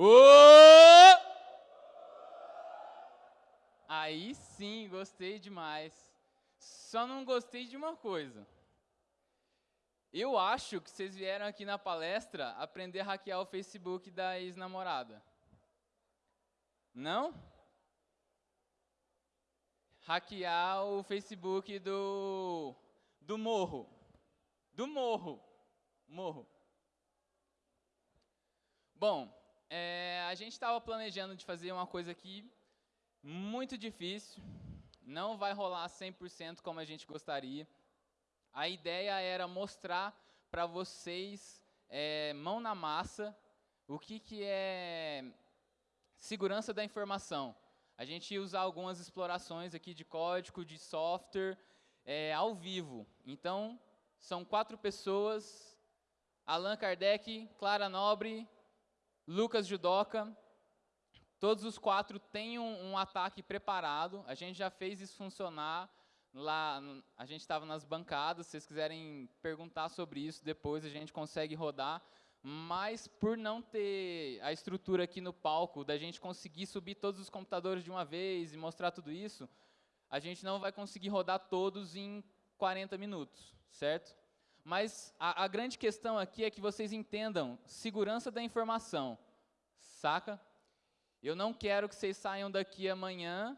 Ô! Aí sim, gostei demais. Só não gostei de uma coisa. Eu acho que vocês vieram aqui na palestra aprender a hackear o Facebook da ex-namorada. Não? Hackear o Facebook do do morro. Do morro. Morro. Bom, é, a gente estava planejando de fazer uma coisa aqui muito difícil. Não vai rolar 100% como a gente gostaria. A ideia era mostrar para vocês, é, mão na massa, o que, que é segurança da informação. A gente ia usar algumas explorações aqui de código, de software, é, ao vivo. Então, são quatro pessoas, Allan Kardec, Clara Nobre, Lucas Judoka, todos os quatro têm um, um ataque preparado, a gente já fez isso funcionar, lá a gente estava nas bancadas, se vocês quiserem perguntar sobre isso depois, a gente consegue rodar, mas por não ter a estrutura aqui no palco, da gente conseguir subir todos os computadores de uma vez e mostrar tudo isso, a gente não vai conseguir rodar todos em 40 minutos, certo? Mas a, a, grande questão aqui é que vocês entendam segurança da informação, saca? Eu não quero que vocês saiam daqui amanhã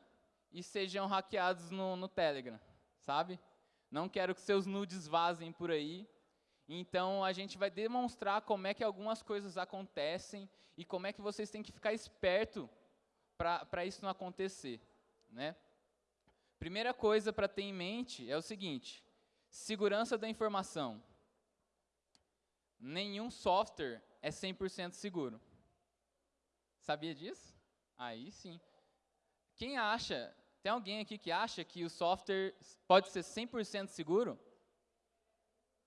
e sejam hackeados no, no Telegram, sabe? Não quero que seus nudes vazem por aí. Então, a gente vai demonstrar como é que algumas coisas acontecem e como é que vocês têm que ficar esperto para isso não acontecer, né? Primeira coisa para ter em mente é o seguinte, segurança da informação. Nenhum software é 100% seguro. Sabia disso? Aí sim. Quem acha, tem alguém aqui que acha que o software pode ser 100% seguro?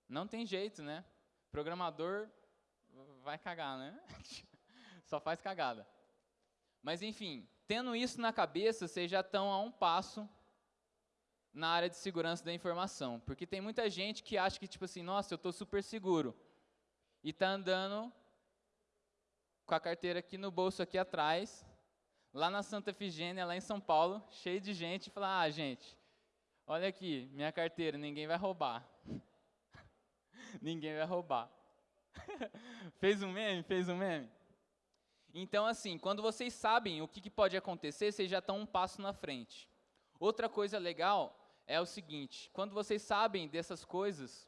Não tem jeito, né? Programador vai cagar, né? Só faz cagada. Mas enfim, tendo isso na cabeça, vocês já estão a um passo na área de segurança da informação. Porque tem muita gente que acha que, tipo assim, nossa, eu estou super seguro. E está andando com a carteira aqui no bolso aqui atrás, lá na Santa Efigênia, lá em São Paulo, cheio de gente, e fala, ah, gente, olha aqui, minha carteira, ninguém vai roubar. ninguém vai roubar. fez um meme? Fez um meme? Então, assim, quando vocês sabem o que, que pode acontecer, vocês já estão um passo na frente. Outra coisa legal é o seguinte, quando vocês sabem dessas coisas,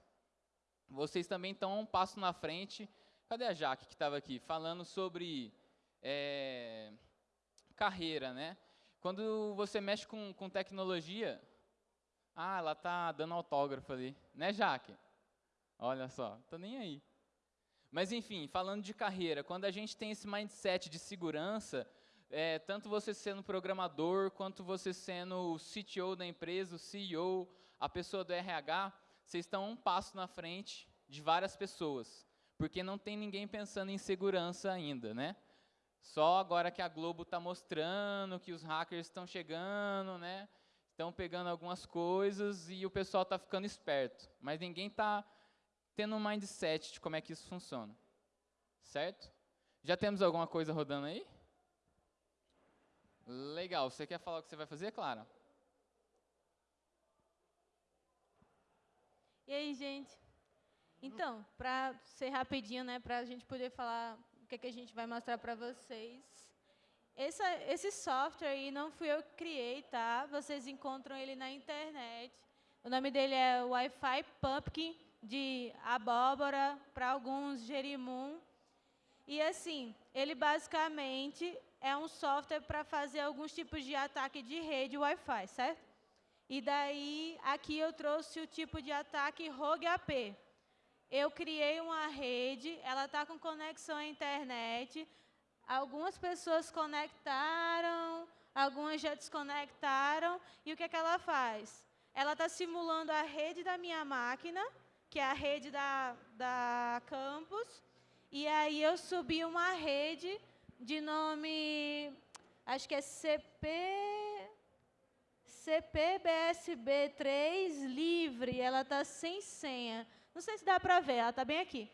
vocês também estão um passo na frente. Cadê a Jaque que estava aqui? Falando sobre é, carreira, né? Quando você mexe com, com tecnologia, ah, ela está dando autógrafo ali, né, Jaque? Olha só, tô nem aí. Mas enfim, falando de carreira, quando a gente tem esse mindset de segurança, é, tanto você sendo programador, quanto você sendo o CTO da empresa, o CEO, a pessoa do RH, vocês estão um passo na frente de várias pessoas, porque não tem ninguém pensando em segurança ainda, né? Só agora que a Globo está mostrando que os hackers estão chegando, né? Estão pegando algumas coisas e o pessoal está ficando esperto, mas ninguém está tendo um mindset de como é que isso funciona, certo? Já temos alguma coisa rodando aí? Legal. Você quer falar o que você vai fazer, Clara? E aí, gente? Então, para ser rapidinho, né, para a gente poder falar o que, que a gente vai mostrar para vocês. Esse software aí não fui eu que criei, tá? Vocês encontram ele na internet. O nome dele é Wi-Fi Pumpkin, de abóbora, para alguns gerimum. E assim, ele basicamente é um software para fazer alguns tipos de ataque de rede Wi-Fi, certo? E daí, aqui eu trouxe o tipo de ataque Rogue AP. Eu criei uma rede, ela está com conexão à internet, algumas pessoas conectaram, algumas já desconectaram, e o que, é que ela faz? Ela está simulando a rede da minha máquina, que é a rede da, da campus, e aí eu subi uma rede de nome, acho que é CP, CPBSB3 livre, ela está sem senha. Não sei se dá para ver, ela está bem aqui.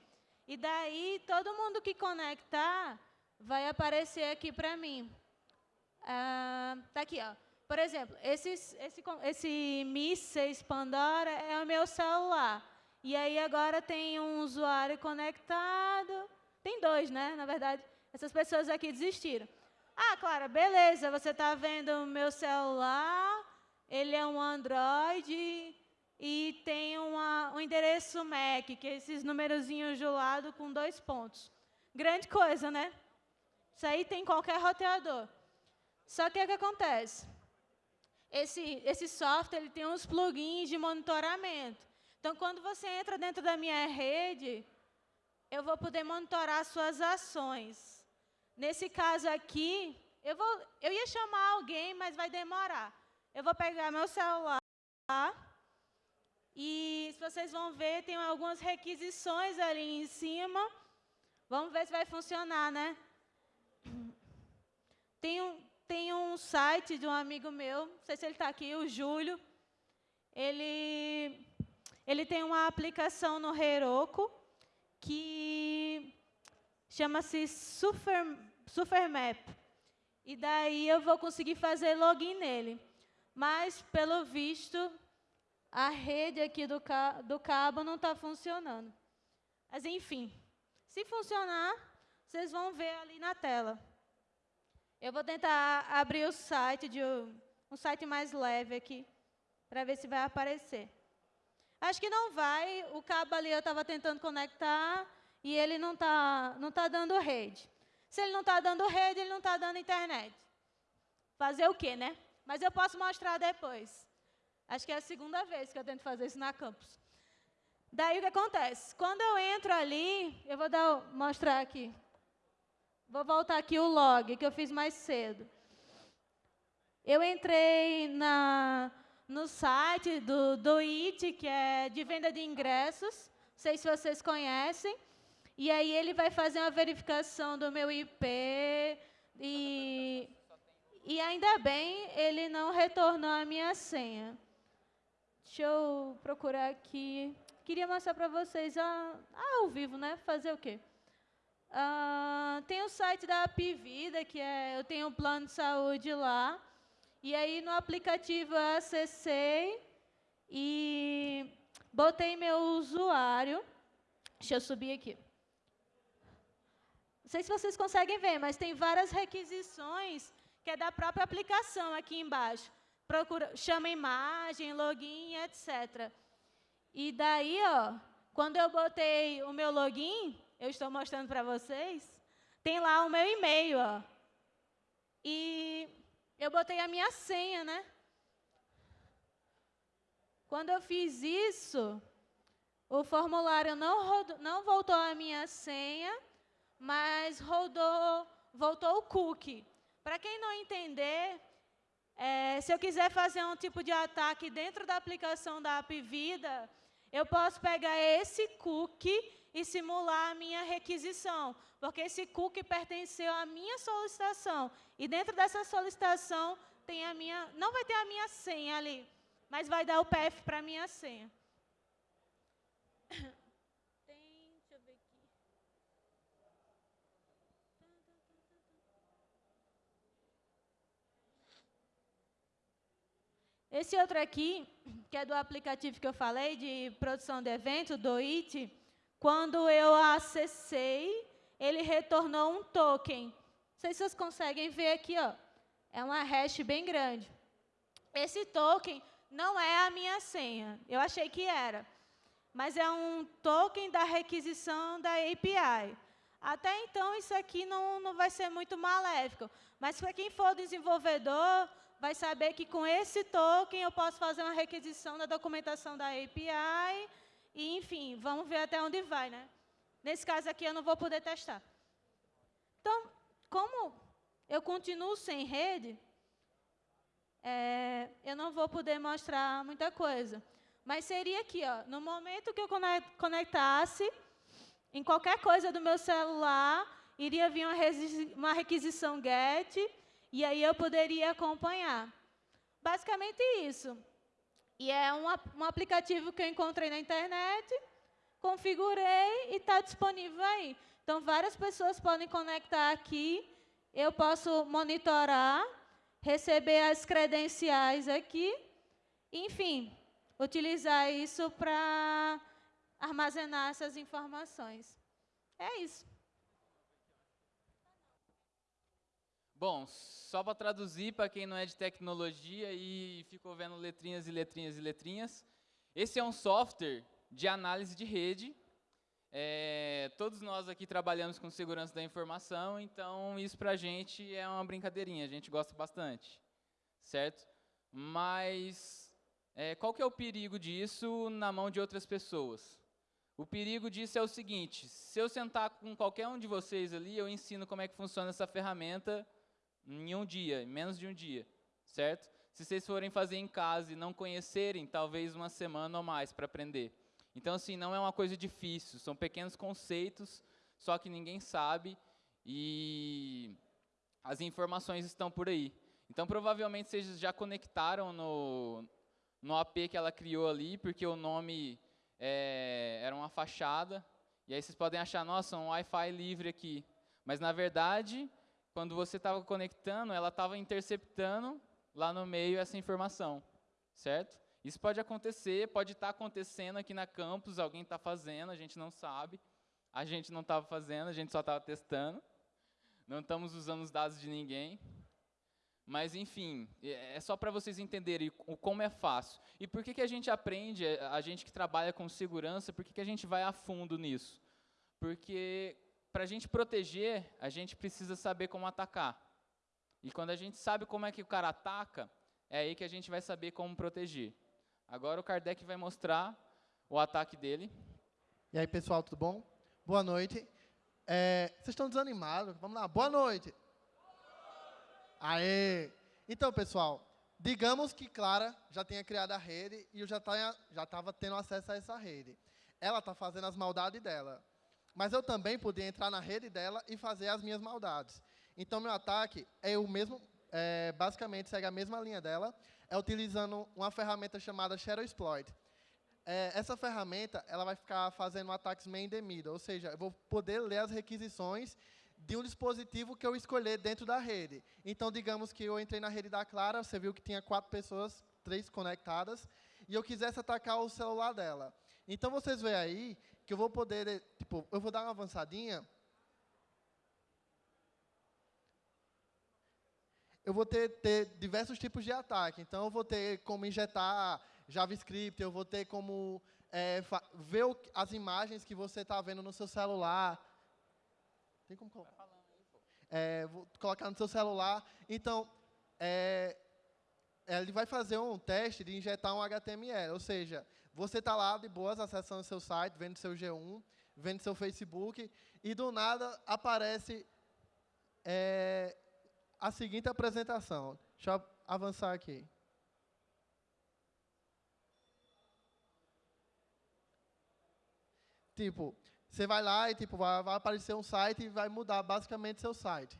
E daí, todo mundo que conectar vai aparecer aqui para mim. Ah, tá aqui, ó. Por exemplo, esse, esse, esse 6 Pandora é o meu celular. E aí agora tem um usuário conectado. Tem dois, né? Na verdade, essas pessoas aqui desistiram. Ah, Clara, beleza, você está vendo o meu celular, ele é um Android e tem uma, um endereço MAC, que é esses numerozinhos do lado com dois pontos. Grande coisa, né? Isso aí tem qualquer roteador. Só que o que acontece? Esse, esse software ele tem uns plugins de monitoramento. Então, quando você entra dentro da minha rede, eu vou poder monitorar suas ações. Nesse caso aqui, eu, vou, eu ia chamar alguém, mas vai demorar. Eu vou pegar meu celular e, se vocês vão ver, tem algumas requisições ali em cima. Vamos ver se vai funcionar, né? Tem um, tem um site de um amigo meu, não sei se ele está aqui, o Júlio. Ele, ele tem uma aplicação no Heroku que chama-se Super, Supermap. E daí eu vou conseguir fazer login nele. Mas, pelo visto, a rede aqui do, ca do cabo não está funcionando. Mas, enfim, se funcionar, vocês vão ver ali na tela. Eu vou tentar abrir o site, de um site mais leve aqui, para ver se vai aparecer. Acho que não vai, o cabo ali eu estava tentando conectar e ele não está não tá dando rede. Se ele não está dando rede, ele não está dando internet. Fazer o quê, né? Mas eu posso mostrar depois. Acho que é a segunda vez que eu tento fazer isso na campus. Daí o que acontece? Quando eu entro ali, eu vou dar, mostrar aqui. Vou voltar aqui o log, que eu fiz mais cedo. Eu entrei na, no site do, do IT, que é de venda de ingressos. Não sei se vocês conhecem. E aí ele vai fazer uma verificação do meu IP. E, e ainda bem, ele não retornou a minha senha. Deixa eu procurar aqui. Queria mostrar para vocês ah, ao vivo, né? Fazer o quê? Uh, tem o site da Apivida, que é, eu tenho um plano de saúde lá. E aí, no aplicativo, eu acessei e botei meu usuário. Deixa eu subir aqui. Sei se vocês conseguem ver, mas tem várias requisições que é da própria aplicação aqui embaixo. Procura, chama imagem, login, etc. E daí, ó, quando eu botei o meu login, eu estou mostrando para vocês, tem lá o meu e-mail, ó. E eu botei a minha senha, né? Quando eu fiz isso, o formulário não, rodou, não voltou a minha senha, mas rodou, voltou o cookie. Para quem não entender, é, se eu quiser fazer um tipo de ataque dentro da aplicação da App Vida, eu posso pegar esse cookie e simular a minha requisição, porque esse cookie pertenceu à minha solicitação. E dentro dessa solicitação tem a minha, não vai ter a minha senha ali, mas vai dar o PF para a minha senha. Tem, deixa eu ver aqui. Esse outro aqui, que é do aplicativo que eu falei, de produção de evento, do IT, quando eu acessei, ele retornou um token. Não sei se vocês conseguem ver aqui, ó. É uma hash bem grande. Esse token não é a minha senha. Eu achei que era. Mas é um token da requisição da API. Até então, isso aqui não, não vai ser muito maléfico. Mas para quem for desenvolvedor, vai saber que com esse token eu posso fazer uma requisição da documentação da API e, enfim, vamos ver até onde vai, né? Nesse caso aqui, eu não vou poder testar. Então, como eu continuo sem rede, é, eu não vou poder mostrar muita coisa. Mas seria aqui, ó, no momento que eu conectasse, em qualquer coisa do meu celular, iria vir uma, uma requisição GET, e aí eu poderia acompanhar. Basicamente isso. E é um, um aplicativo que eu encontrei na internet, configurei e está disponível aí. Então, várias pessoas podem conectar aqui, eu posso monitorar, receber as credenciais aqui, enfim, utilizar isso para armazenar essas informações. É isso. Bom, só para traduzir para quem não é de tecnologia e ficou vendo letrinhas e letrinhas e letrinhas, esse é um software de análise de rede. É, todos nós aqui trabalhamos com segurança da informação, então isso para a gente é uma brincadeirinha, a gente gosta bastante, certo? Mas é, qual que é o perigo disso na mão de outras pessoas? O perigo disso é o seguinte, se eu sentar com qualquer um de vocês ali, eu ensino como é que funciona essa ferramenta em um dia, em menos de um dia, certo? Se vocês forem fazer em casa e não conhecerem, talvez uma semana ou mais para aprender. Então, assim, não é uma coisa difícil, são pequenos conceitos, só que ninguém sabe e as informações estão por aí. Então, provavelmente, vocês já conectaram no, no AP que ela criou ali, porque o nome é, era uma fachada, e aí vocês podem achar, nossa, um Wi-Fi livre aqui. Mas, na verdade, quando você estava conectando, ela estava interceptando lá no meio essa informação, certo? Isso pode acontecer, pode estar tá acontecendo aqui na campus, alguém está fazendo, a gente não sabe, a gente não estava fazendo, a gente só estava testando, não estamos usando os dados de ninguém, mas, enfim, é, é só para vocês entenderem o como é fácil. E por que, que a gente aprende, a gente que trabalha com segurança, por que, que a gente vai a fundo nisso? Porque para a gente proteger, a gente precisa saber como atacar. E quando a gente sabe como é que o cara ataca, é aí que a gente vai saber como proteger. Agora o Kardec vai mostrar o ataque dele. E aí, pessoal, tudo bom? Boa noite. É, vocês estão desanimados? Vamos lá, boa noite. Aê! Então, pessoal, digamos que Clara já tenha criado a rede e eu já estava tendo acesso a essa rede. Ela está fazendo as maldades dela. Mas eu também podia entrar na rede dela e fazer as minhas maldades. Então, meu ataque é o mesmo, é, basicamente segue a mesma linha dela, é utilizando uma ferramenta chamada Shadow Exploit. É, essa ferramenta ela vai ficar fazendo ataques the middle, ou seja, eu vou poder ler as requisições de um dispositivo que eu escolher dentro da rede. Então, digamos que eu entrei na rede da Clara, você viu que tinha quatro pessoas, três conectadas, e eu quisesse atacar o celular dela. Então, vocês veem aí que eu vou poder, tipo, eu vou dar uma avançadinha. Eu vou ter, ter diversos tipos de ataque. Então, eu vou ter como injetar JavaScript, eu vou ter como é, ver o, as imagens que você está vendo no seu celular. Tem como colocar? É, vou colocar no seu celular. Então, é, ele vai fazer um teste de injetar um HTML, ou seja, você está lá de boas, acessando seu site, vendo seu G1, vendo seu Facebook, e do nada aparece é, a seguinte apresentação. Deixa eu avançar aqui. Tipo, você vai lá e tipo, vai, vai aparecer um site e vai mudar basicamente seu site.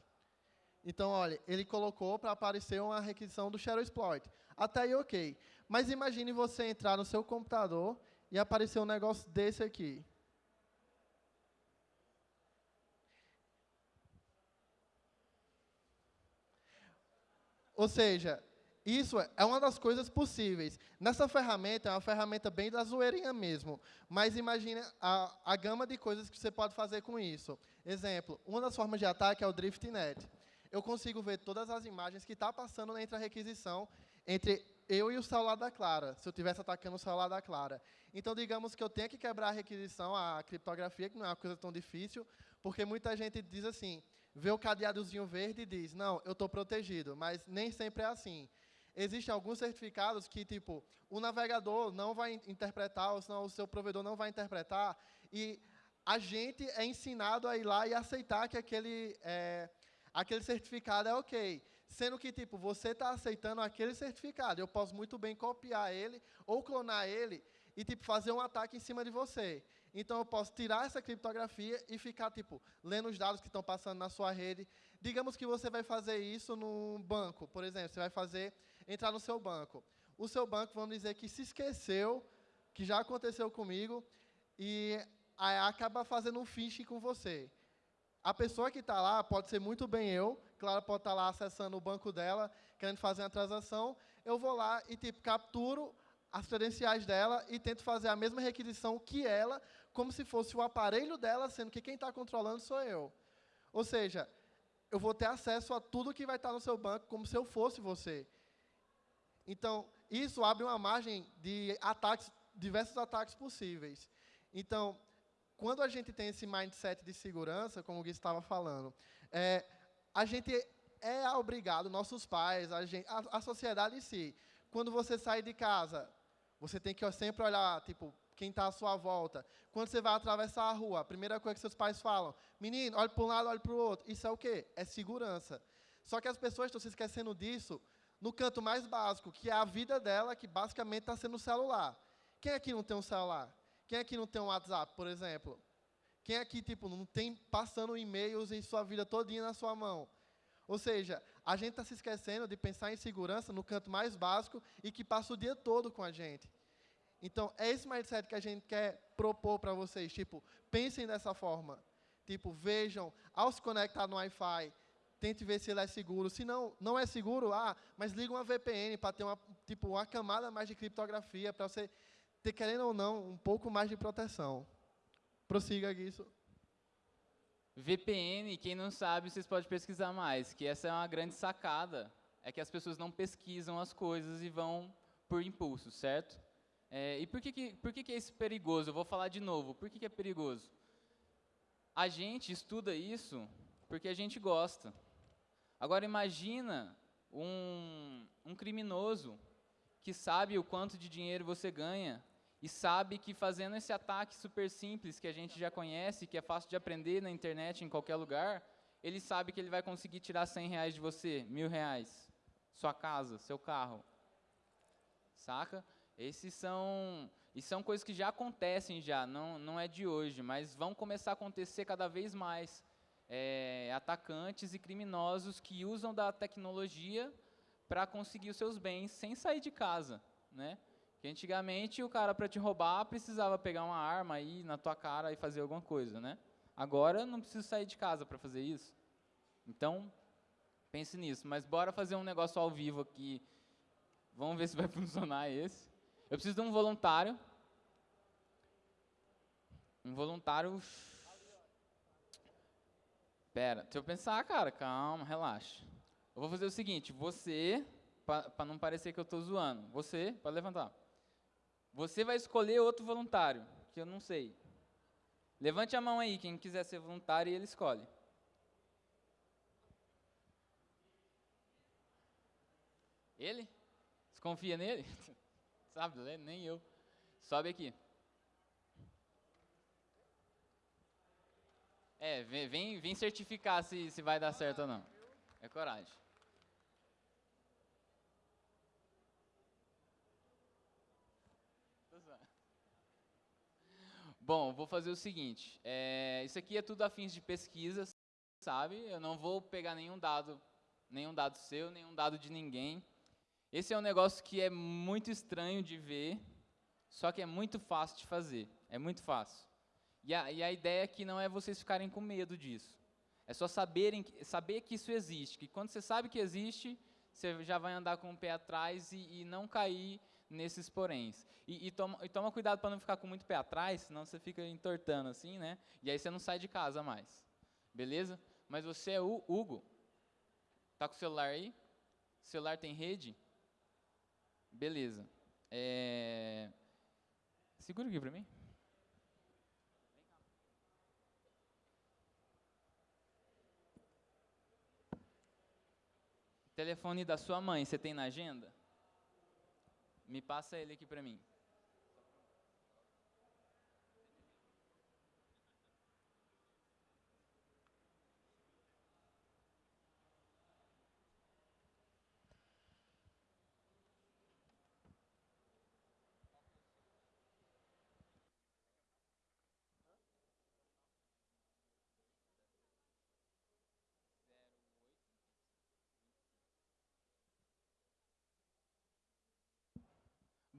Então, olha, ele colocou para aparecer uma requisição do Shadow Exploit. Até aí, ok. Mas imagine você entrar no seu computador e aparecer um negócio desse aqui. Ou seja, isso é uma das coisas possíveis. Nessa ferramenta, é uma ferramenta bem da zoeirinha mesmo. Mas imagine a, a gama de coisas que você pode fazer com isso. Exemplo, uma das formas de ataque é o DriftNet. Eu consigo ver todas as imagens que está passando entre a requisição entre eu e o celular da Clara, se eu estivesse atacando o celular da Clara. Então, digamos que eu tenha que quebrar a requisição, a criptografia, que não é uma coisa tão difícil, porque muita gente diz assim, vê o cadeadozinho verde e diz, não, eu estou protegido, mas nem sempre é assim. Existem alguns certificados que, tipo, o navegador não vai interpretar, ou senão o seu provedor não vai interpretar, e a gente é ensinado a ir lá e aceitar que aquele, é, aquele certificado é ok. Sendo que, tipo, você está aceitando aquele certificado. Eu posso muito bem copiar ele ou clonar ele e, tipo, fazer um ataque em cima de você. Então, eu posso tirar essa criptografia e ficar, tipo, lendo os dados que estão passando na sua rede. Digamos que você vai fazer isso no banco, por exemplo. Você vai fazer, entrar no seu banco. O seu banco, vamos dizer que se esqueceu, que já aconteceu comigo, e acaba fazendo um phishing com você. a pessoa que está lá pode ser muito bem eu, Clara pode estar lá acessando o banco dela, querendo fazer uma transação, eu vou lá e tipo capturo as credenciais dela e tento fazer a mesma requisição que ela, como se fosse o aparelho dela, sendo que quem está controlando sou eu. Ou seja, eu vou ter acesso a tudo que vai estar no seu banco, como se eu fosse você. Então, isso abre uma margem de ataques, diversos ataques possíveis. Então, quando a gente tem esse mindset de segurança, como o Gui estava falando, é, a gente é obrigado, nossos pais, a, gente, a, a sociedade em si, quando você sai de casa, você tem que sempre olhar, tipo, quem está à sua volta. Quando você vai atravessar a rua, a primeira coisa que seus pais falam, menino, olhe para um lado, olhe para o outro. Isso é o quê? É segurança. Só que as pessoas estão se esquecendo disso no canto mais básico, que é a vida dela, que basicamente está sendo o celular. Quem aqui não tem um celular? Quem aqui não tem um WhatsApp, por exemplo? Quem aqui, tipo, não tem passando e-mails em sua vida todinha na sua mão? Ou seja, a gente está se esquecendo de pensar em segurança no canto mais básico e que passa o dia todo com a gente. Então, é esse mindset que a gente quer propor para vocês. Tipo, pensem dessa forma. Tipo, vejam, ao se conectar no Wi-Fi, tente ver se ele é seguro. Se não, não é seguro, ah, mas liga uma VPN para ter uma, tipo, uma camada mais de criptografia, para você ter, querendo ou não, um pouco mais de proteção. Prossiga, isso. VPN, quem não sabe, vocês podem pesquisar mais, que essa é uma grande sacada, é que as pessoas não pesquisam as coisas e vão por impulso, certo? É, e por que, que, por que, que é isso perigoso? Eu vou falar de novo, por que, que é perigoso? A gente estuda isso porque a gente gosta. Agora imagina um, um criminoso que sabe o quanto de dinheiro você ganha e sabe que fazendo esse ataque super simples que a gente já conhece, que é fácil de aprender na internet, em qualquer lugar, ele sabe que ele vai conseguir tirar 100 reais de você, mil reais, sua casa, seu carro. Saca? Esses são, e são coisas que já acontecem já, não, não é de hoje, mas vão começar a acontecer cada vez mais. É, atacantes e criminosos que usam da tecnologia para conseguir os seus bens sem sair de casa, né? Que antigamente o cara para te roubar precisava pegar uma arma aí na tua cara e fazer alguma coisa, né? Agora não preciso sair de casa para fazer isso. Então, pense nisso. Mas bora fazer um negócio ao vivo aqui. Vamos ver se vai funcionar esse. Eu preciso de um voluntário. Um voluntário. Pera, deixa eu pensar, cara. Calma, relaxa. Eu vou fazer o seguinte, você, para não parecer que eu estou zoando, você, pode levantar. Você vai escolher outro voluntário, que eu não sei. Levante a mão aí, quem quiser ser voluntário, e ele escolhe. Ele? Você confia nele? Sabe, né? nem eu. Sobe aqui. É, vem, vem certificar se, se vai dar certo ou não. É coragem. Bom, vou fazer o seguinte. É, isso aqui é tudo a fins de pesquisa, sabe? Eu não vou pegar nenhum dado, nenhum dado seu, nenhum dado de ninguém. Esse é um negócio que é muito estranho de ver, só que é muito fácil de fazer. É muito fácil. E a, e a ideia aqui não é vocês ficarem com medo disso. É só saberem, saber que isso existe. Que quando você sabe que existe, você já vai andar com o pé atrás e, e não cair nesses poréns. E, e, toma, e toma cuidado para não ficar com muito pé atrás, senão você fica entortando assim, né? E aí você não sai de casa mais. Beleza? Mas você é o Hugo. Tá com o celular aí? O celular tem rede? Beleza. É... Segura aqui para mim. Telefone da sua mãe, você tem na agenda? Me passa ele aqui para mim.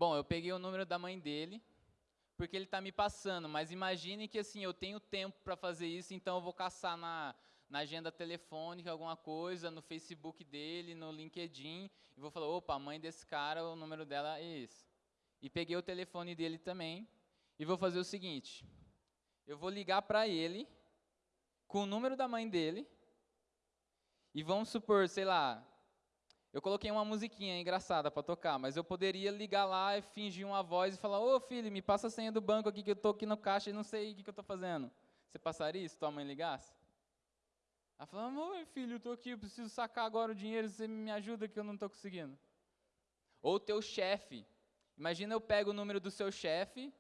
Bom, eu peguei o número da mãe dele, porque ele está me passando. Mas imagine que assim eu tenho tempo para fazer isso, então eu vou caçar na, na agenda telefônica alguma coisa, no Facebook dele, no LinkedIn, e vou falar, opa, a mãe desse cara, o número dela é esse. E peguei o telefone dele também, e vou fazer o seguinte, eu vou ligar para ele, com o número da mãe dele, e vamos supor, sei lá, eu coloquei uma musiquinha engraçada para tocar, mas eu poderia ligar lá e fingir uma voz e falar: Ô filho, me passa a senha do banco aqui que eu estou aqui no caixa e não sei o que, que eu estou fazendo. Você passaria se tua mãe ligasse? Ela falou: Oi filho, eu estou aqui, eu preciso sacar agora o dinheiro, você me ajuda que eu não estou conseguindo. Ou teu chefe. Imagina eu pego o número do seu chefe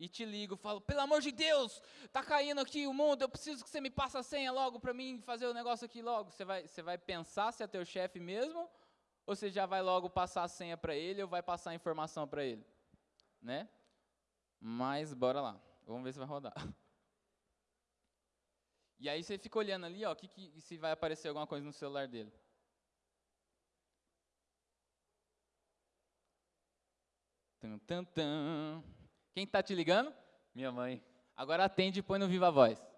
e te ligo, falo, pelo amor de Deus, tá caindo aqui o mundo, eu preciso que você me passe a senha logo para mim fazer o negócio aqui logo. Você vai, você vai pensar se é teu chefe mesmo, ou você já vai logo passar a senha para ele, ou vai passar a informação para ele, né? Mas bora lá, vamos ver se vai rodar. E aí você fica olhando ali, ó, que, que, se vai aparecer alguma coisa no celular dele. Tum, tum, tum. Quem está te ligando? Minha mãe. Agora atende e põe no Viva Voz.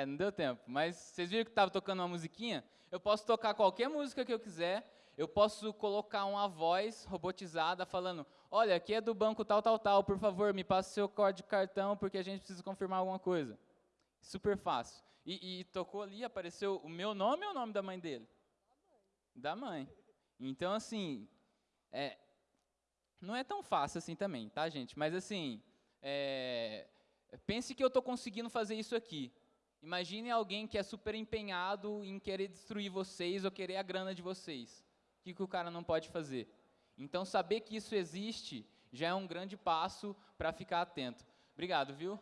É, não deu tempo. Mas vocês viram que estava tocando uma musiquinha? Eu posso tocar qualquer música que eu quiser. Eu posso colocar uma voz robotizada falando: Olha, aqui é do banco tal, tal, tal. Por favor, me passe seu código de cartão porque a gente precisa confirmar alguma coisa. Super fácil. E, e tocou ali, apareceu o meu nome ou o nome da mãe dele? Da mãe. Então, assim, é, não é tão fácil assim também, tá, gente? Mas, assim, é, pense que eu estou conseguindo fazer isso aqui. Imagine alguém que é super empenhado em querer destruir vocês ou querer a grana de vocês. O que, que o cara não pode fazer? Então, saber que isso existe já é um grande passo para ficar atento. Obrigado, viu?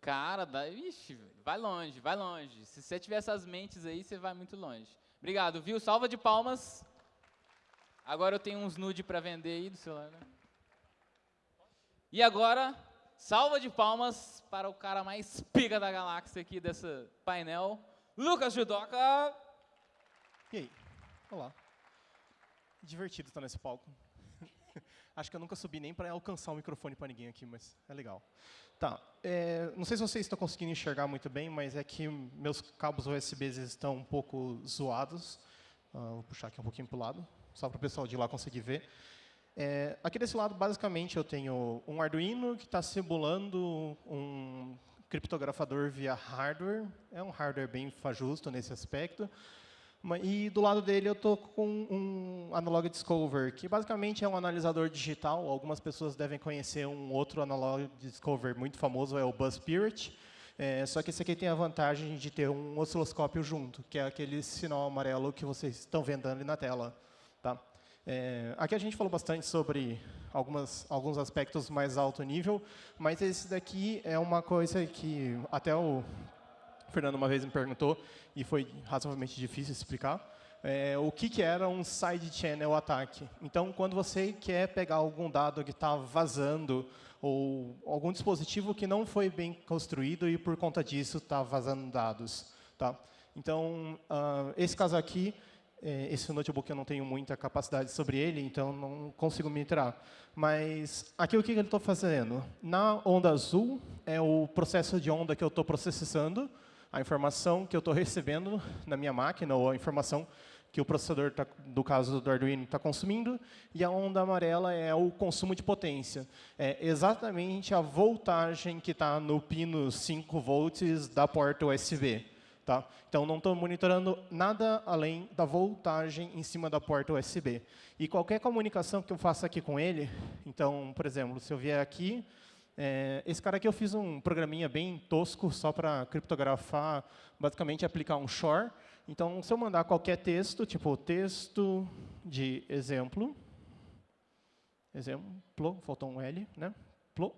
Cara, dá, ixi, vai longe, vai longe. Se você tiver essas mentes aí, você vai muito longe. Obrigado, viu? Salva de palmas. Agora eu tenho uns nude para vender aí do celular. Né? E agora, salva de palmas para o cara mais pica da galáxia aqui desse painel, Lucas Judoca. E aí? Olá. Divertido estar nesse palco. Acho que eu nunca subi nem para alcançar o microfone para ninguém aqui, mas é legal. Tá. É, não sei se vocês estão conseguindo enxergar muito bem, mas é que meus cabos USB estão um pouco zoados. Uh, vou puxar aqui um pouquinho para o lado, só para o pessoal de lá conseguir ver. É, aqui desse lado, basicamente, eu tenho um Arduino que está simulando um criptografador via hardware. É um hardware bem fajusto nesse aspecto. E do lado dele eu estou com um Analog Discover, que basicamente é um analisador digital. Algumas pessoas devem conhecer um outro Analog Discover muito famoso, é o Buzz Spirit. É, só que esse aqui tem a vantagem de ter um osciloscópio junto, que é aquele sinal amarelo que vocês estão vendo ali na tela. Tá? É, aqui a gente falou bastante sobre algumas, alguns aspectos mais alto nível, mas esse daqui é uma coisa que até o Fernando uma vez me perguntou, e foi razoavelmente difícil explicar, é, o que, que era um side channel ataque. Então, quando você quer pegar algum dado que está vazando, ou algum dispositivo que não foi bem construído e, por conta disso, está vazando dados. Tá? Então, uh, esse caso aqui esse notebook eu não tenho muita capacidade sobre ele, então não consigo me entrar. Mas aqui o que, que ele está fazendo? Na onda azul é o processo de onda que eu estou processando, a informação que eu estou recebendo na minha máquina, ou a informação que o processador, tá, do caso do Arduino, está consumindo, e a onda amarela é o consumo de potência. É exatamente a voltagem que está no pino 5 volts da porta USB. Tá? Então, não estou monitorando nada além da voltagem em cima da porta USB. E qualquer comunicação que eu faça aqui com ele, então, por exemplo, se eu vier aqui, é, esse cara aqui eu fiz um programinha bem tosco, só para criptografar, basicamente aplicar um shor. Então, se eu mandar qualquer texto, tipo texto de exemplo, exemplo, faltou um L, né? Plo,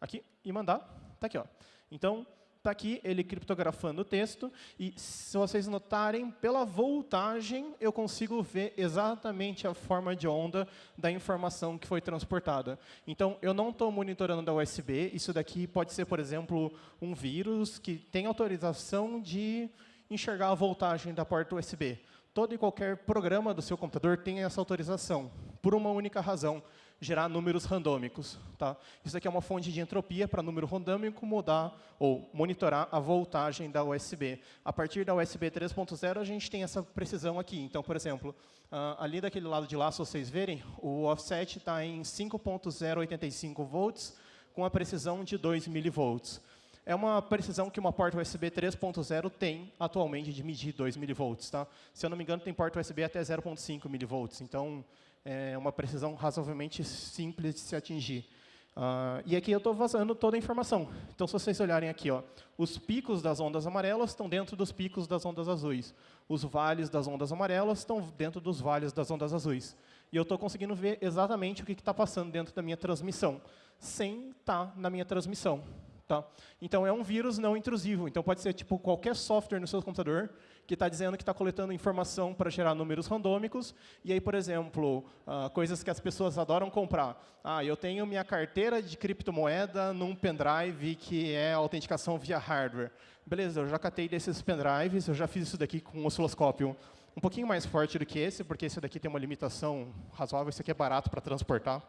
aqui, e mandar. Está aqui. Ó. Então, está aqui ele criptografando o texto, e se vocês notarem, pela voltagem, eu consigo ver exatamente a forma de onda da informação que foi transportada. Então, eu não estou monitorando da USB, isso daqui pode ser, por exemplo, um vírus que tem autorização de enxergar a voltagem da porta USB. Todo e qualquer programa do seu computador tem essa autorização, por uma única razão, gerar números randômicos. Tá? Isso aqui é uma fonte de entropia para número randômico mudar ou monitorar a voltagem da USB. A partir da USB 3.0, a gente tem essa precisão aqui. Então, por exemplo, uh, ali daquele lado de lá, se vocês verem, o offset está em 5.085 volts, com a precisão de 2 milivolts. É uma precisão que uma porta USB 3.0 tem atualmente de medir 2 milivolts. Tá? Se eu não me engano, tem porta USB até 0.5 milivolts. Então, é uma precisão razoavelmente simples de se atingir. Uh, e aqui eu estou vazando toda a informação. Então, se vocês olharem aqui, ó, os picos das ondas amarelas estão dentro dos picos das ondas azuis. Os vales das ondas amarelas estão dentro dos vales das ondas azuis. E eu estou conseguindo ver exatamente o que está passando dentro da minha transmissão, sem estar tá na minha transmissão. Tá? Então, é um vírus não intrusivo. Então, pode ser tipo qualquer software no seu computador que está dizendo que está coletando informação para gerar números randômicos. E aí, por exemplo, uh, coisas que as pessoas adoram comprar. Ah, eu tenho minha carteira de criptomoeda num pendrive que é autenticação via hardware. Beleza, eu já catei desses pendrives, eu já fiz isso daqui com um osciloscópio um pouquinho mais forte do que esse, porque esse daqui tem uma limitação razoável, esse aqui é barato para transportar.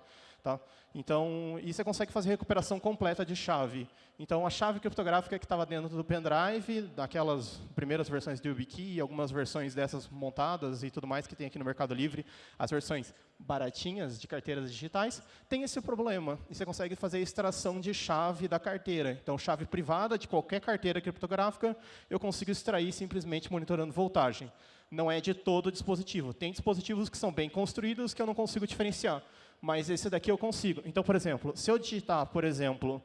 Tá? Então, e você consegue fazer recuperação completa de chave. Então, a chave criptográfica que estava dentro do pendrive, daquelas primeiras versões do YubiKey, algumas versões dessas montadas e tudo mais que tem aqui no Mercado Livre, as versões baratinhas de carteiras digitais, tem esse problema. E você consegue fazer extração de chave da carteira. Então, chave privada de qualquer carteira criptográfica, eu consigo extrair simplesmente monitorando voltagem. Não é de todo dispositivo. Tem dispositivos que são bem construídos que eu não consigo diferenciar mas esse daqui eu consigo. Então, por exemplo, se eu digitar, por exemplo,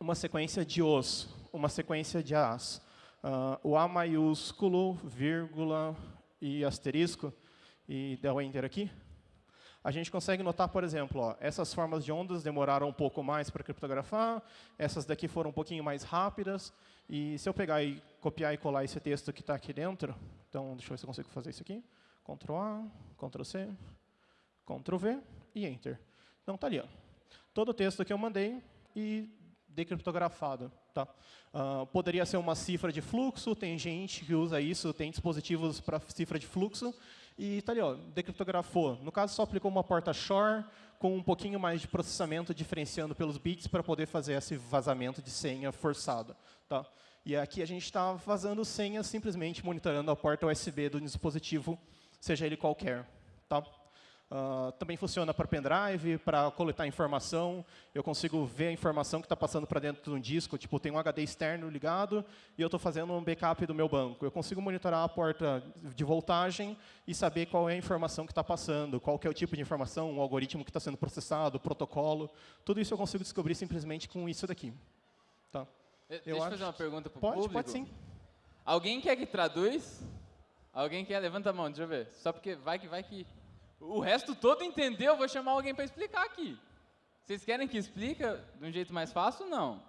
uma sequência de os, uma sequência de as, o A maiúsculo, vírgula e asterisco, e der o Enter aqui, a gente consegue notar, por exemplo, ó, essas formas de ondas demoraram um pouco mais para criptografar, essas daqui foram um pouquinho mais rápidas, e se eu pegar e copiar e colar esse texto que está aqui dentro, então, deixa eu ver se eu consigo fazer isso aqui, Ctrl A, Ctrl C, Ctrl V e Enter. Então, está ali. Ó. Todo o texto que eu mandei e decriptografado. Tá? Uh, poderia ser uma cifra de fluxo, tem gente que usa isso, tem dispositivos para cifra de fluxo, e está ali, ó, decriptografou. No caso, só aplicou uma porta Shore com um pouquinho mais de processamento, diferenciando pelos bits para poder fazer esse vazamento de senha forçado. Tá? E aqui a gente está vazando senha simplesmente monitorando a porta USB do dispositivo, seja ele qualquer. Tá? Uh, também funciona para pendrive, para coletar informação. Eu consigo ver a informação que está passando para dentro de um disco. Tipo, tem um HD externo ligado e eu estou fazendo um backup do meu banco. Eu consigo monitorar a porta de voltagem e saber qual é a informação que está passando, qual é o tipo de informação, o algoritmo que está sendo processado, o protocolo. Tudo isso eu consigo descobrir simplesmente com isso daqui. Tá? Eh, deixa eu fazer uma pergunta para o pode, público. Pode, sim. Alguém quer que traduz? Alguém quer? Levanta a mão, deixa eu ver. Só porque vai que vai que o resto todo entendeu, vou chamar alguém para explicar aqui. Vocês querem que explique de um jeito mais fácil? Não.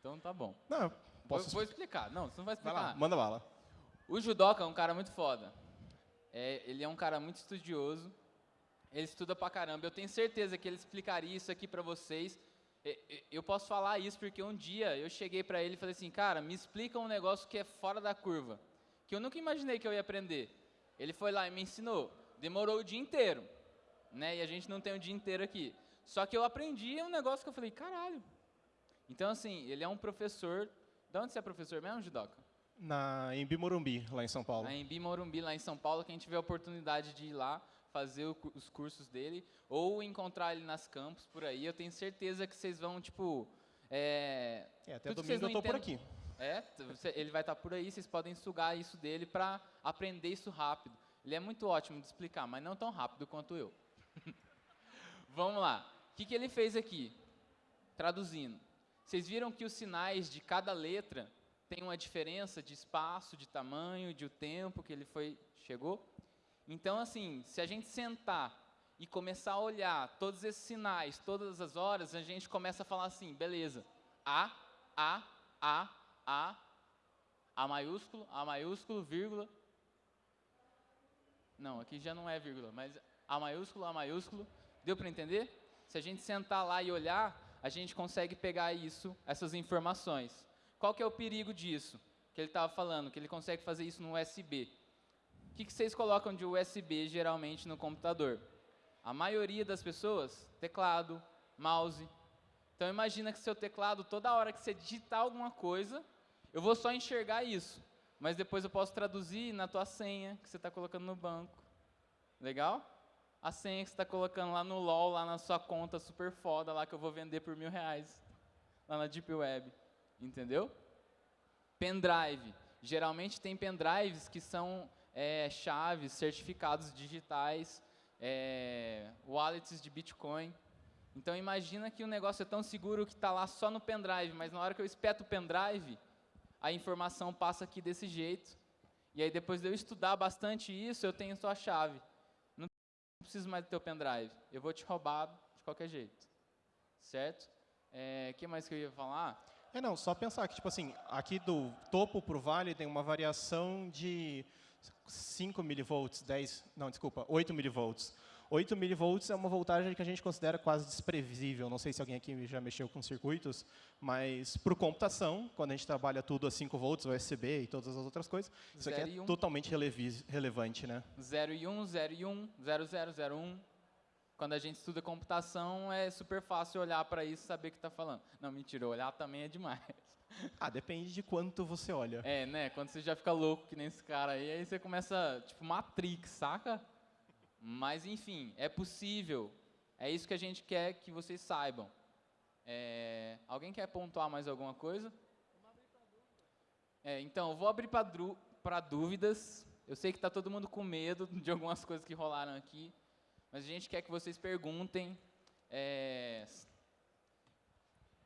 Então tá bom. Não, posso... Vou, vou explicar. Não, você não vai explicar. Vai lá, manda bala. O judoca é um cara muito foda. É, ele é um cara muito estudioso. Ele estuda pra caramba. Eu tenho certeza que ele explicaria isso aqui pra vocês. Eu posso falar isso porque um dia eu cheguei para ele e falei assim, cara, me explica um negócio que é fora da curva, que eu nunca imaginei que eu ia aprender. Ele foi lá e me ensinou demorou o dia inteiro, né? E a gente não tem o dia inteiro aqui. Só que eu aprendi um negócio que eu falei, caralho. Então, assim, ele é um professor. De onde você é professor mesmo, Judoca? Na Embi Morumbi, lá em São Paulo. Na Embi Morumbi, lá em São Paulo, que a gente vê a oportunidade de ir lá fazer o, os cursos dele ou encontrar ele nas campos por aí. Eu tenho certeza que vocês vão, tipo. É, é até domingo eu estou por aqui. É, ele vai estar por aí, vocês podem sugar isso dele para aprender isso rápido. Ele é muito ótimo de explicar, mas não tão rápido quanto eu. Vamos lá. O que, que ele fez aqui? Traduzindo. Vocês viram que os sinais de cada letra têm uma diferença de espaço, de tamanho, de o tempo que ele foi chegou? Então, assim, se a gente sentar e começar a olhar todos esses sinais, todas as horas, a gente começa a falar assim, beleza, A, A, A, A, A maiúsculo, A maiúsculo, vírgula. Não, aqui já não é vírgula, mas A maiúsculo, A maiúsculo. Deu para entender? Se a gente sentar lá e olhar, a gente consegue pegar isso, essas informações. Qual que é o perigo disso? Que ele estava falando, que ele consegue fazer isso no USB. O que, que vocês colocam de USB geralmente no computador? A maioria das pessoas, teclado, mouse. Então imagina que seu teclado, toda hora que você digitar alguma coisa, eu vou só enxergar isso. Mas depois eu posso traduzir na tua senha que você está colocando no banco. Legal? A senha que você está colocando lá no LOL, lá na sua conta super foda, lá que eu vou vender por mil reais. Lá na Deep Web. Entendeu? Pendrive. Geralmente tem pendrives que são é, chaves, certificados digitais, é, wallets de Bitcoin. Então imagina que o negócio é tão seguro que está lá só no pendrive, mas na hora que eu espeto o pendrive, a informação passa aqui desse jeito. E aí depois de eu estudar bastante isso, eu tenho sua chave. Não preciso mais do teu pendrive. Eu vou te roubar de qualquer jeito. Certo? O é, que mais que eu ia falar? É, não, só pensar que, tipo assim, aqui do topo para o vale tem uma variação de 5 milivolts, 10, não, desculpa, 8 milivolts. 8 milivolts é uma voltagem que a gente considera quase desprevisível. Não sei se alguém aqui já mexeu com circuitos, mas para computação, quando a gente trabalha tudo a 5 volts, USB e todas as outras coisas, isso aqui é um. totalmente relevante, né? 0 e 1, 0 e 1, 0, 0, 0, 1. Quando a gente estuda computação, é super fácil olhar para isso e saber o que está falando. Não, mentira, olhar também é demais. Ah, depende de quanto você olha. É, né? Quando você já fica louco que nem esse cara aí, aí você começa, tipo, Matrix, saca? Mas, enfim, é possível. É isso que a gente quer que vocês saibam. É, alguém quer pontuar mais alguma coisa? É, então, vou abrir para dúvidas. Eu sei que está todo mundo com medo de algumas coisas que rolaram aqui, mas a gente quer que vocês perguntem. É,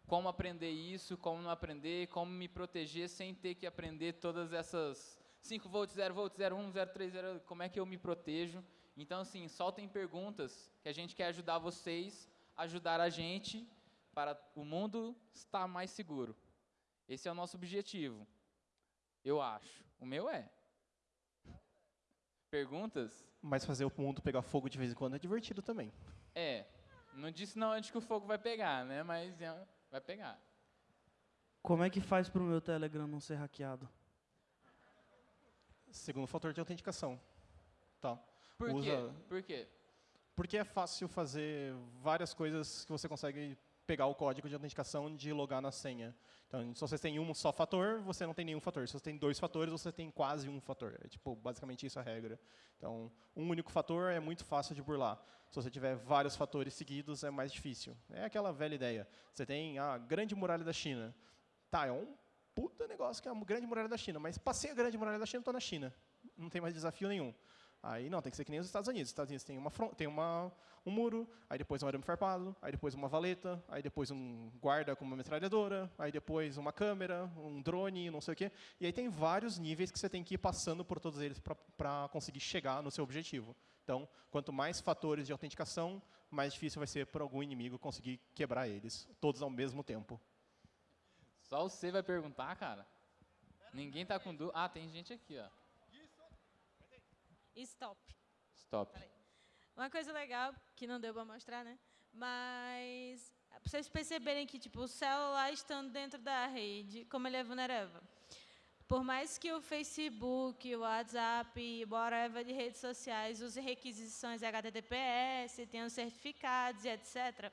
como aprender isso, como não aprender, como me proteger sem ter que aprender todas essas 5 volts, 0 volts, 0, 1, 0, 3, 0, como é que eu me protejo. Então, assim, soltem perguntas que a gente quer ajudar vocês, ajudar a gente para o mundo estar mais seguro. Esse é o nosso objetivo, eu acho. O meu é. Perguntas? Mas fazer o mundo pegar fogo de vez em quando é divertido também. É. Não disse não antes que o fogo vai pegar, né? Mas é vai pegar. Como é que faz para o meu Telegram não ser hackeado? Segundo fator de autenticação. Tá. Por Usa... quê? Por quê? Porque é fácil fazer várias coisas que você consegue pegar o código de autenticação de logar na senha. Então, se você tem um só fator, você não tem nenhum fator. Se você tem dois fatores, você tem quase um fator. É tipo, basicamente isso é a regra. Então, um único fator é muito fácil de burlar. Se você tiver vários fatores seguidos, é mais difícil. É aquela velha ideia. Você tem a grande muralha da China. Tá, é um puta negócio que é a grande muralha da China, mas passei a grande muralha da China, estou na China. Não tem mais desafio nenhum. Aí não, tem que ser que nem os Estados Unidos. Os Estados Unidos tem, uma, tem uma, um muro, aí depois um arame farpado, aí depois uma valeta, aí depois um guarda com uma metralhadora, aí depois uma câmera, um drone, não sei o quê. E aí tem vários níveis que você tem que ir passando por todos eles para conseguir chegar no seu objetivo. Então, quanto mais fatores de autenticação, mais difícil vai ser para algum inimigo conseguir quebrar eles, todos ao mesmo tempo. Só você vai perguntar, cara? Ninguém está com dúvida. Ah, tem gente aqui, ó. Stop. Stop. Uma coisa legal, que não deu para mostrar, né? Mas, para vocês perceberem que tipo, o celular estando dentro da rede, como ele é vulnerável. Por mais que o Facebook, o WhatsApp, whatever de redes sociais use requisições HTTPS, tenham certificados e etc.,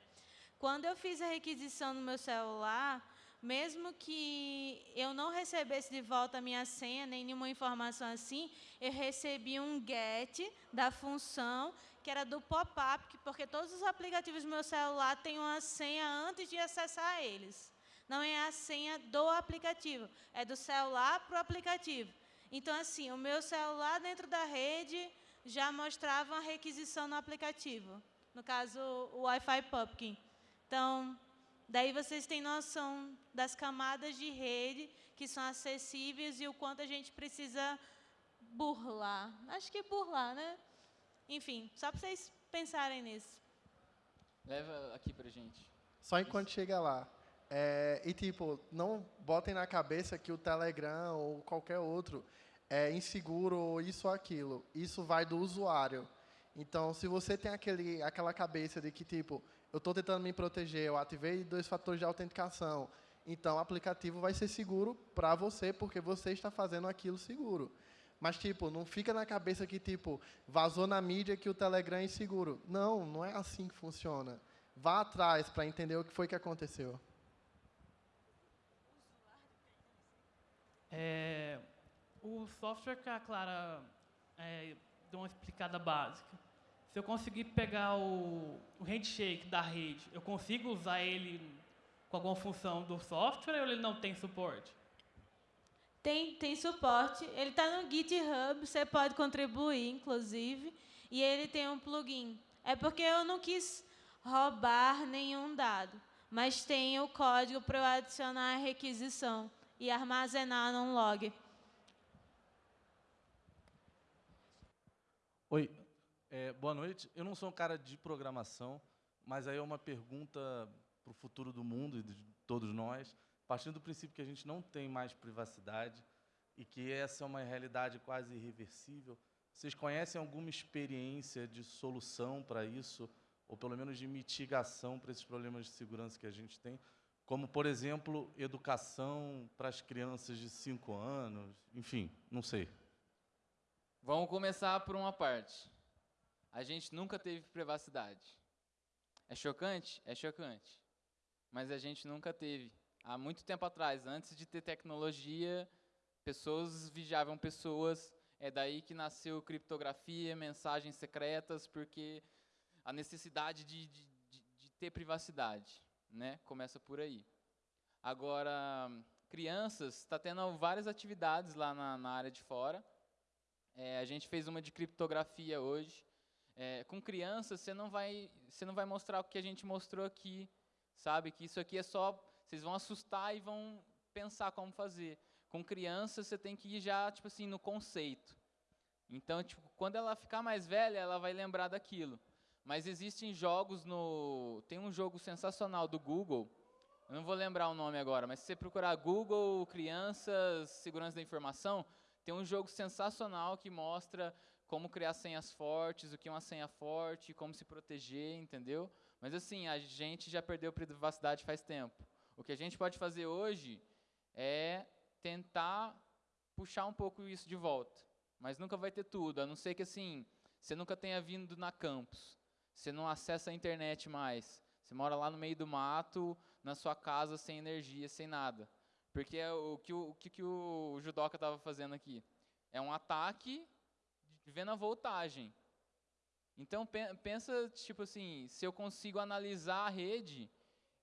quando eu fiz a requisição no meu celular, mesmo que eu não recebesse de volta a minha senha, nem nenhuma informação assim, eu recebi um get da função que era do pop-up, porque todos os aplicativos do meu celular têm uma senha antes de acessar eles. Não é a senha do aplicativo, é do celular para o aplicativo. Então, assim, o meu celular dentro da rede já mostrava uma requisição no aplicativo. No caso, o Wi-Fi Pumpkin. Então, Daí vocês têm noção das camadas de rede que são acessíveis e o quanto a gente precisa burlar. Acho que burlar, né? Enfim, só para vocês pensarem nisso. Leva aqui pra gente. Só enquanto chega lá. É, e, tipo, não botem na cabeça que o Telegram ou qualquer outro é inseguro ou isso ou aquilo. Isso vai do usuário. Então, se você tem aquele, aquela cabeça de que, tipo, eu estou tentando me proteger, eu ativei dois fatores de autenticação, então o aplicativo vai ser seguro para você, porque você está fazendo aquilo seguro. Mas, tipo, não fica na cabeça que, tipo, vazou na mídia que o Telegram é inseguro. Não, não é assim que funciona. Vá atrás para entender o que foi que aconteceu. É, o software que a Clara é, deu uma explicada básica. Se eu conseguir pegar o, o handshake da rede, eu consigo usar ele com alguma função do software ou ele não tem suporte? Tem, tem suporte. Ele está no GitHub, você pode contribuir, inclusive. E ele tem um plugin. É porque eu não quis roubar nenhum dado, mas tem o código para eu adicionar a requisição e armazenar num log. Oi, é, boa noite. Eu não sou um cara de programação, mas aí é uma pergunta para o futuro do mundo e de todos nós, partindo do princípio que a gente não tem mais privacidade e que essa é uma realidade quase irreversível. Vocês conhecem alguma experiência de solução para isso, ou pelo menos de mitigação para esses problemas de segurança que a gente tem? Como, por exemplo, educação para as crianças de 5 anos, enfim, não sei. Vamos começar por uma parte. A gente nunca teve privacidade. É chocante? É chocante. Mas a gente nunca teve. Há muito tempo atrás, antes de ter tecnologia, pessoas vigiavam pessoas. É daí que nasceu criptografia, mensagens secretas, porque a necessidade de, de, de, de ter privacidade né? Começa por aí. Agora, crianças, está tendo várias atividades lá na, na área de fora. É, a gente fez uma de criptografia hoje. É, com crianças, você não vai, você não vai mostrar o que a gente mostrou aqui, sabe? Que isso aqui é só, vocês vão assustar e vão pensar como fazer. Com crianças, você tem que ir já, tipo assim, no conceito. Então, tipo, quando ela ficar mais velha, ela vai lembrar daquilo. Mas existem jogos no. Tem um jogo sensacional do Google. Eu não vou lembrar o nome agora, mas se você procurar Google Crianças Segurança da Informação, tem um jogo sensacional que mostra como criar senhas fortes, o que é uma senha forte, como se proteger, entendeu? Mas assim, a gente já perdeu privacidade faz tempo. O que a gente pode fazer hoje é tentar puxar um pouco isso de volta. Mas nunca vai ter tudo, a não ser que assim, você nunca tenha vindo na campus. Você não acessa a internet mais. Você mora lá no meio do mato, na sua casa, sem energia, sem nada. Porque é o que o, o, que, o judoca estava fazendo aqui? É um ataque vendo a voltagem. Então, pensa, tipo assim, se eu consigo analisar a rede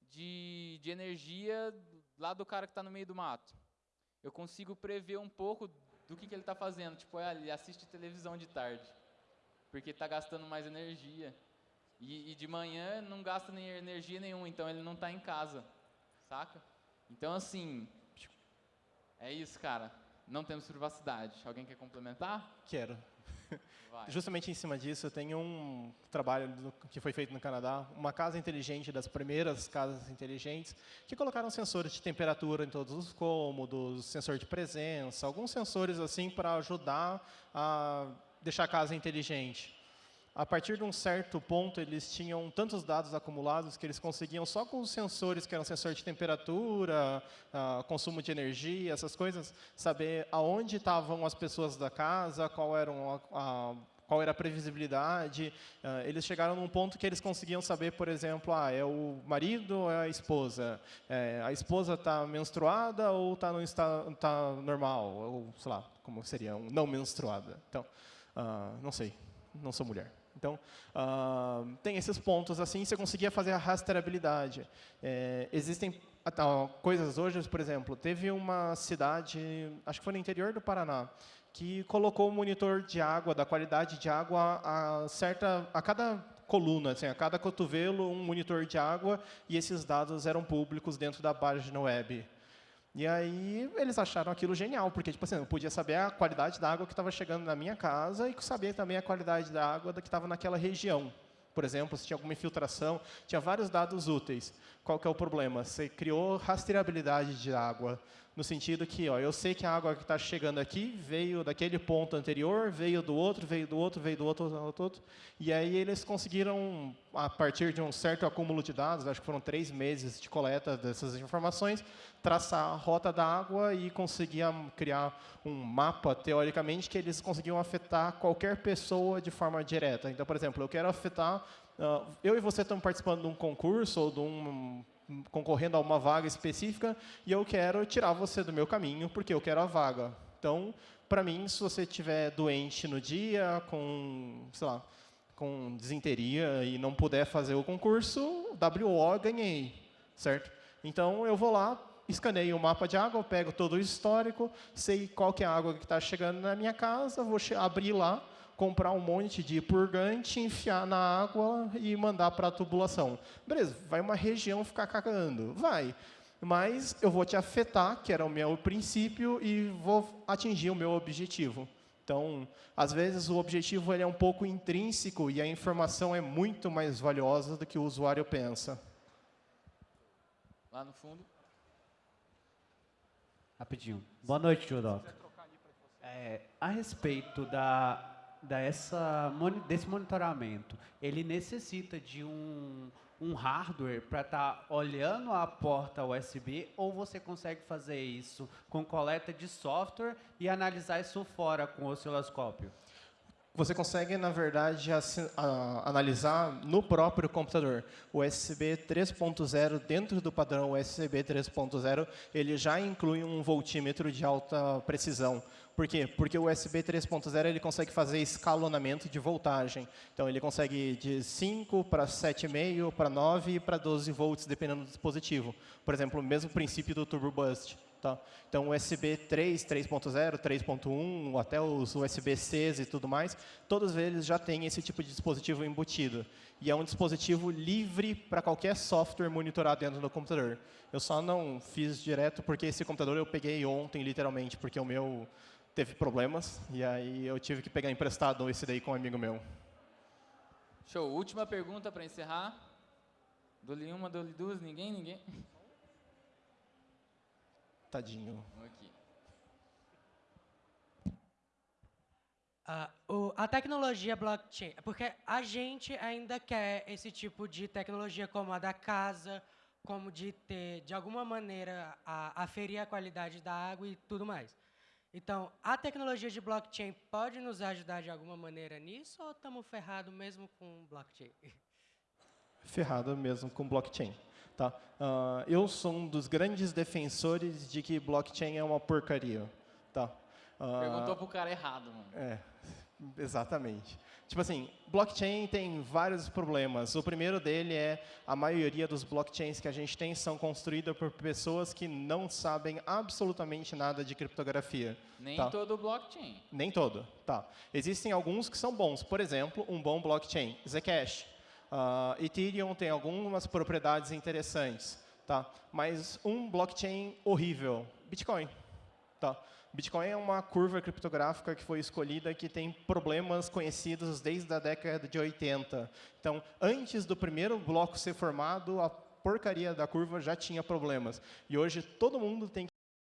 de, de energia lá do cara que está no meio do mato. Eu consigo prever um pouco do que, que ele está fazendo. Tipo, ele assiste televisão de tarde, porque está gastando mais energia. E, e, de manhã não gasta nem energia nenhuma, então ele não está em casa, saca? Então, assim, é isso, cara. Não temos privacidade. Alguém quer complementar? Quero. Vai. Justamente em cima disso, eu tenho um trabalho que foi feito no Canadá, uma casa inteligente, das primeiras casas inteligentes, que colocaram sensores de temperatura em todos os cômodos, sensor de presença, alguns sensores assim para ajudar a deixar a casa inteligente a partir de um certo ponto, eles tinham tantos dados acumulados que eles conseguiam, só com os sensores, que eram sensor de temperatura, uh, consumo de energia, essas coisas, saber aonde estavam as pessoas da casa, qual, a, qual era a previsibilidade. Uh, eles chegaram num ponto que eles conseguiam saber, por exemplo, ah, é o marido ou é a esposa? É, a esposa está menstruada ou está tá normal? Ou, sei lá, como seria, um não menstruada. Então, uh, não sei, não sou mulher. Então, uh, tem esses pontos assim, você conseguia fazer a rastreabilidade. É, existem uh, coisas hoje, por exemplo, teve uma cidade, acho que foi no interior do Paraná, que colocou um monitor de água, da qualidade de água, a, certa, a cada coluna, assim, a cada cotovelo, um monitor de água, e esses dados eram públicos dentro da página web. E aí eles acharam aquilo genial, porque tipo assim, eu podia saber a qualidade da água que estava chegando na minha casa e saber também a qualidade da água que estava naquela região. Por exemplo, se tinha alguma infiltração, tinha vários dados úteis. Qual que é o problema? Você criou rastreabilidade de água, no sentido que, ó, eu sei que a água que está chegando aqui veio daquele ponto anterior, veio do outro, veio do outro, veio do outro, do outro, outro. E aí eles conseguiram, a partir de um certo acúmulo de dados, acho que foram três meses de coleta dessas informações, traçar a rota da água e conseguiam criar um mapa, teoricamente, que eles conseguiam afetar qualquer pessoa de forma direta. Então, por exemplo, eu quero afetar eu e você estamos participando de um concurso ou de um concorrendo a uma vaga específica e eu quero tirar você do meu caminho porque eu quero a vaga. Então, para mim, se você estiver doente no dia, com, sei lá, com desinteria e não puder fazer o concurso, WO ganhei, certo? Então, eu vou lá, escaneio o mapa de água, pego todo o histórico, sei qual que é a água que está chegando na minha casa, vou abrir lá, comprar um monte de purgante, enfiar na água e mandar para a tubulação. Beleza, vai uma região ficar cagando? Vai. Mas eu vou te afetar, que era o meu princípio, e vou atingir o meu objetivo. Então, às vezes, o objetivo ele é um pouco intrínseco e a informação é muito mais valiosa do que o usuário pensa. Lá no fundo. Rapidinho. Boa noite, Judoc. É, a respeito da dessa, desse monitoramento, ele necessita de um, um hardware para estar tá olhando a porta USB ou você consegue fazer isso com coleta de software e analisar isso fora com o osciloscópio? Você consegue, na verdade, analisar no próprio computador. O USB 3.0, dentro do padrão USB 3.0, ele já inclui um voltímetro de alta precisão. Por quê? Porque o USB 3.0 ele consegue fazer escalonamento de voltagem. Então, ele consegue de 5 para 7,5, para 9 e para 12 volts, dependendo do dispositivo. Por exemplo, o mesmo princípio do Turbo Boost. Tá? Então, USB 3, 3.0, 3.1, até os USB-Cs e tudo mais, todos eles já têm esse tipo de dispositivo embutido. E é um dispositivo livre para qualquer software monitorar dentro do computador. Eu só não fiz direto porque esse computador eu peguei ontem, literalmente, porque o meu teve problemas, e aí eu tive que pegar emprestado esse daí com um amigo meu. Show. Última pergunta para encerrar. Dou-lhe uma, dou-lhe duas, ninguém, ninguém? Tadinho. Aqui. Uh, o, a tecnologia blockchain, porque a gente ainda quer esse tipo de tecnologia como a da casa, como de ter, de alguma maneira, a, aferir a qualidade da água e tudo mais. Então, a tecnologia de blockchain pode nos ajudar de alguma maneira nisso ou estamos ferrados mesmo com blockchain? Ferrado mesmo com blockchain. Tá? Uh, eu sou um dos grandes defensores de que blockchain é uma porcaria. Tá? Uh, Perguntou para o cara errado. Mano. É, exatamente. Tipo assim, blockchain tem vários problemas. O primeiro dele é a maioria dos blockchains que a gente tem são construídas por pessoas que não sabem absolutamente nada de criptografia. Nem tá? todo blockchain. Nem todo, tá. Existem alguns que são bons. Por exemplo, um bom blockchain, Zcash. Uh, Ethereum tem algumas propriedades interessantes, tá? Mas um blockchain horrível, Bitcoin, tá? Bitcoin é uma curva criptográfica que foi escolhida que tem problemas conhecidos desde a década de 80. Então, antes do primeiro bloco ser formado, a porcaria da curva já tinha problemas. E hoje todo mundo tem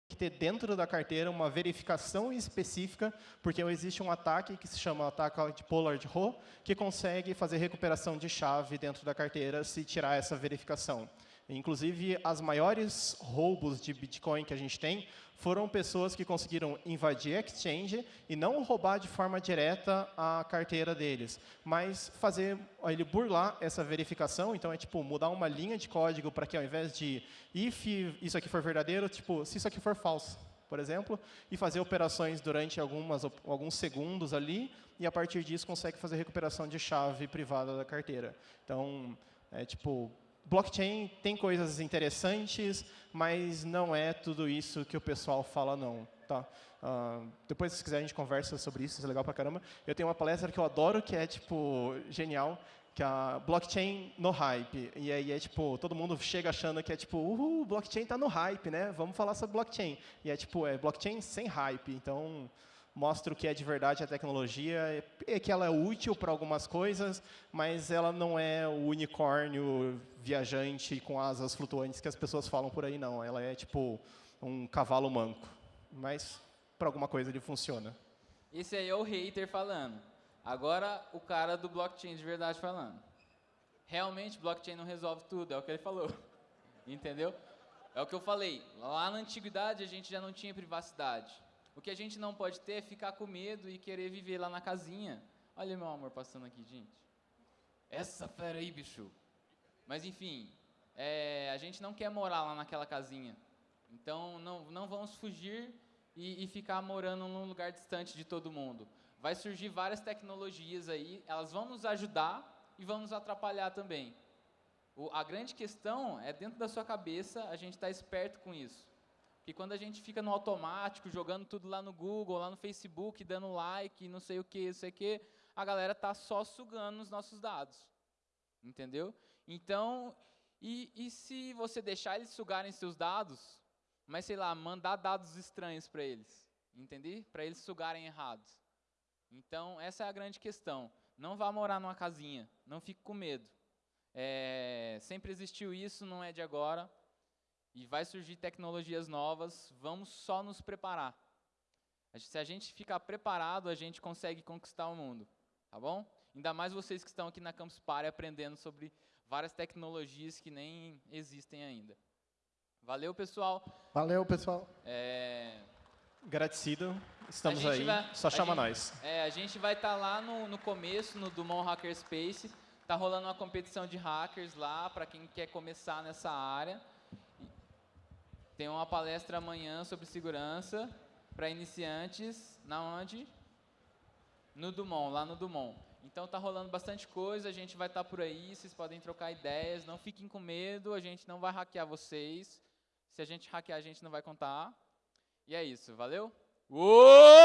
que ter dentro da carteira uma verificação específica, porque existe um ataque que se chama ataque de Pollard Row, que consegue fazer recuperação de chave dentro da carteira se tirar essa verificação. Inclusive, as maiores roubos de Bitcoin que a gente tem foram pessoas que conseguiram invadir a exchange e não roubar de forma direta a carteira deles, mas fazer ele burlar essa verificação, então é tipo mudar uma linha de código para que ao invés de if isso aqui for verdadeiro, tipo se isso aqui for falso, por exemplo, e fazer operações durante algumas, alguns segundos ali, e a partir disso consegue fazer recuperação de chave privada da carteira. Então, é tipo, blockchain tem coisas interessantes, mas não é tudo isso que o pessoal fala, não. Tá? Uh, depois, se quiser, a gente conversa sobre isso, isso é legal pra caramba. Eu tenho uma palestra que eu adoro, que é, tipo, genial, que é a blockchain no hype. E aí é tipo, todo mundo chega achando que é tipo, uhul, blockchain está no hype, né? Vamos falar sobre blockchain. E é tipo, é blockchain sem hype. Então, mostra o que é de verdade a tecnologia, é que ela é útil para algumas coisas, mas ela não é o unicórnio viajante com asas flutuantes que as pessoas falam por aí, não. Ela é tipo um cavalo manco. Mas para alguma coisa ele funciona. Esse aí é o hater falando. Agora, o cara do blockchain de verdade falando. Realmente, blockchain não resolve tudo, é o que ele falou. Entendeu? É o que eu falei. Lá na antiguidade, a gente já não tinha privacidade. O que a gente não pode ter é ficar com medo e querer viver lá na casinha. Olha meu amor passando aqui, gente. Essa fera aí, bicho. Mas, enfim, é, a gente não quer morar lá naquela casinha. Então, não, não vamos fugir e, e ficar morando num lugar distante de todo mundo vai surgir várias tecnologias aí, elas vão nos ajudar e vão nos atrapalhar também. O, a grande questão é dentro da sua cabeça a gente estar tá esperto com isso. Porque quando a gente fica no automático, jogando tudo lá no Google, lá no Facebook, dando like, não sei o que, não sei o que, a galera tá só sugando os nossos dados. Entendeu? Então, e, e se você deixar eles sugarem seus dados, mas sei lá, mandar dados estranhos para eles, entender? Para eles sugarem errados. Então, essa é a grande questão. Não vá morar numa casinha, não fique com medo. É, sempre existiu isso, não é de agora. E vai surgir tecnologias novas, vamos só nos preparar. Se a gente ficar preparado, a gente consegue conquistar o mundo. Tá bom? Ainda mais vocês que estão aqui na Campus Party aprendendo sobre várias tecnologias que nem existem ainda. Valeu, pessoal. Valeu, pessoal. É... Agradecido. Estamos aí. Vai, Só chama gente, nós. É, a gente vai estar tá lá no, no começo, no Dumont Hackerspace. Tá rolando uma competição de hackers lá para quem quer começar nessa área. Tem uma palestra amanhã sobre segurança para iniciantes, na onde? No Dumont, lá no Dumont. Então tá rolando bastante coisa, a gente vai estar tá por aí, vocês podem trocar ideias, não fiquem com medo, a gente não vai hackear vocês. Se a gente hackear, a gente não vai contar. E é isso, valeu? Uou!